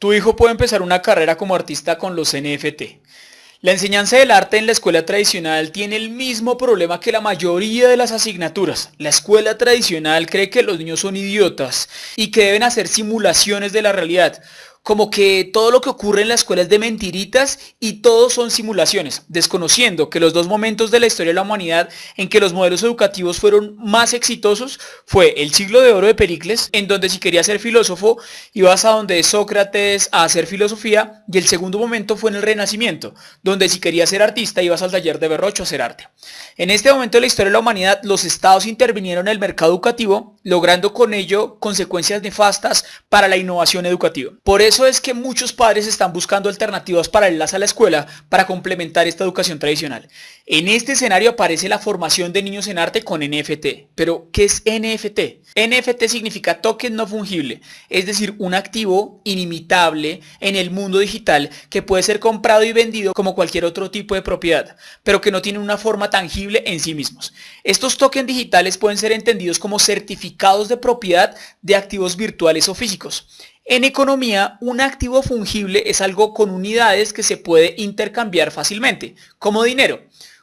Tu hijo puede empezar una carrera como artista con los NFT. La enseñanza del arte en la escuela tradicional tiene el mismo problema que la mayoría de las asignaturas. La escuela tradicional cree que los niños son idiotas y que deben hacer simulaciones de la realidad como que todo lo que ocurre en la escuela es de mentiritas y todos son simulaciones, desconociendo que los dos momentos de la historia de la humanidad en que los modelos educativos fueron más exitosos fue el siglo de oro de Pericles, en donde si querías ser filósofo ibas a donde Sócrates a hacer filosofía, y el segundo momento fue en el Renacimiento, donde si querías ser artista ibas al taller de Berrocho a hacer arte. En este momento de la historia de la humanidad, los estados intervinieron en el mercado educativo, logrando con ello consecuencias nefastas para la innovación educativa. Por eso es que muchos padres están buscando alternativas paralelas a la escuela para complementar esta educación tradicional. En este escenario aparece la formación de niños en arte con NFT. Pero, ¿qué es NFT? NFT significa token no fungible, es decir, un activo inimitable en el mundo digital que puede ser comprado y vendido como cualquier otro tipo de propiedad, pero que no tiene una forma tangible en sí mismos. Estos tokens digitales pueden ser entendidos como certificados de propiedad de activos virtuales o físicos. En economía, un activo fungible es algo con unidades que se puede intercambiar fácilmente, como dinero.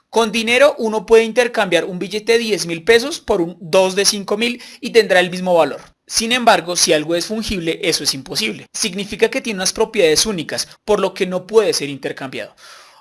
Con dinero uno puede intercambiar un billete de 10 mil pesos por un 2 de 5 mil y tendrá el mismo valor. Sin embargo, si algo es fungible, eso es imposible. Significa que tiene unas propiedades únicas, por lo que no puede ser intercambiado.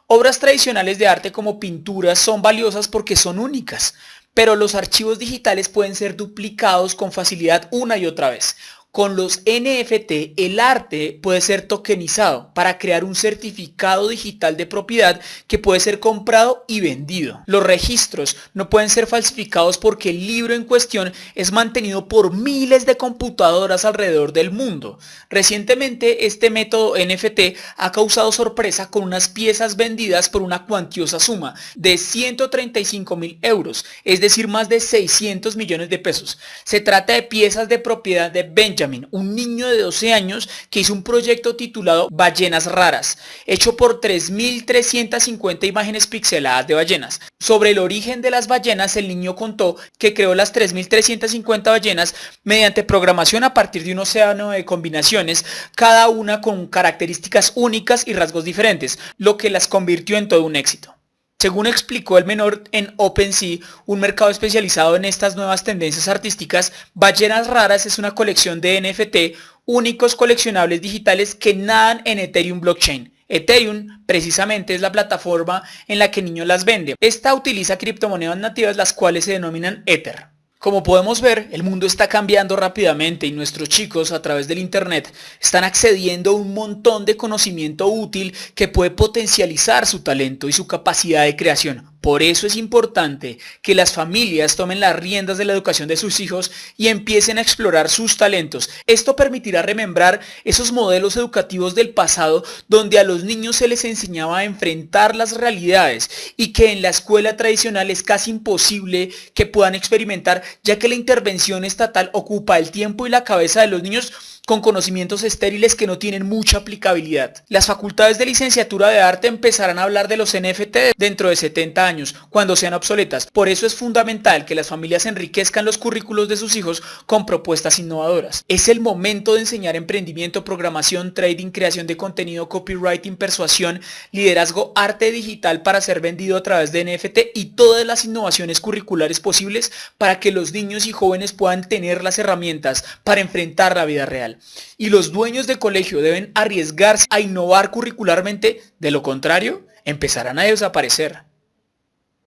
Obras tradicionales de arte como pinturas son valiosas porque son únicas, pero los archivos digitales pueden ser duplicados con facilidad una y otra vez. Con los NFT, el arte puede ser tokenizado para crear un certificado digital de propiedad que puede ser comprado y vendido. Los registros no pueden ser falsificados porque el libro en cuestión es mantenido por miles de computadoras alrededor del mundo. Recientemente, este método NFT ha causado sorpresa con unas piezas vendidas por una cuantiosa suma de 135 mil euros, es decir, más de 600 millones de pesos. Se trata de piezas de propiedad de Benjamin un niño de 12 años que hizo un proyecto titulado Ballenas Raras, hecho por 3.350 imágenes pixeladas de ballenas. Sobre el origen de las ballenas, el niño contó que creó las 3.350 ballenas mediante programación a partir de un océano de combinaciones, cada una con características únicas y rasgos diferentes, lo que las convirtió en todo un éxito. Según explicó el menor en OpenSea, un mercado especializado en estas nuevas tendencias artísticas, Ballenas Raras es una colección de NFT, únicos coleccionables digitales que nadan en Ethereum Blockchain. Ethereum precisamente es la plataforma en la que niños las vende. Esta utiliza criptomonedas nativas las cuales se denominan Ether. Como podemos ver, el mundo está cambiando rápidamente y nuestros chicos a través del Internet están accediendo a un montón de conocimiento útil que puede potencializar su talento y su capacidad de creación. Por eso es importante que las familias tomen las riendas de la educación de sus hijos y empiecen a explorar sus talentos. Esto permitirá remembrar esos modelos educativos del pasado donde a los niños se les enseñaba a enfrentar las realidades y que en la escuela tradicional es casi imposible que puedan experimentar ya que la intervención estatal ocupa el tiempo y la cabeza de los niños con conocimientos estériles que no tienen mucha aplicabilidad. Las facultades de licenciatura de arte empezarán a hablar de los NFT dentro de 70 años, cuando sean obsoletas. Por eso es fundamental que las familias enriquezcan los currículos de sus hijos con propuestas innovadoras. Es el momento de enseñar emprendimiento, programación, trading, creación de contenido, copywriting, persuasión, liderazgo, arte digital para ser vendido a través de NFT y todas las innovaciones curriculares posibles para que los niños y jóvenes puedan tener las herramientas para enfrentar la vida real y los dueños de colegio deben arriesgarse a innovar curricularmente, de lo contrario, empezarán a desaparecer.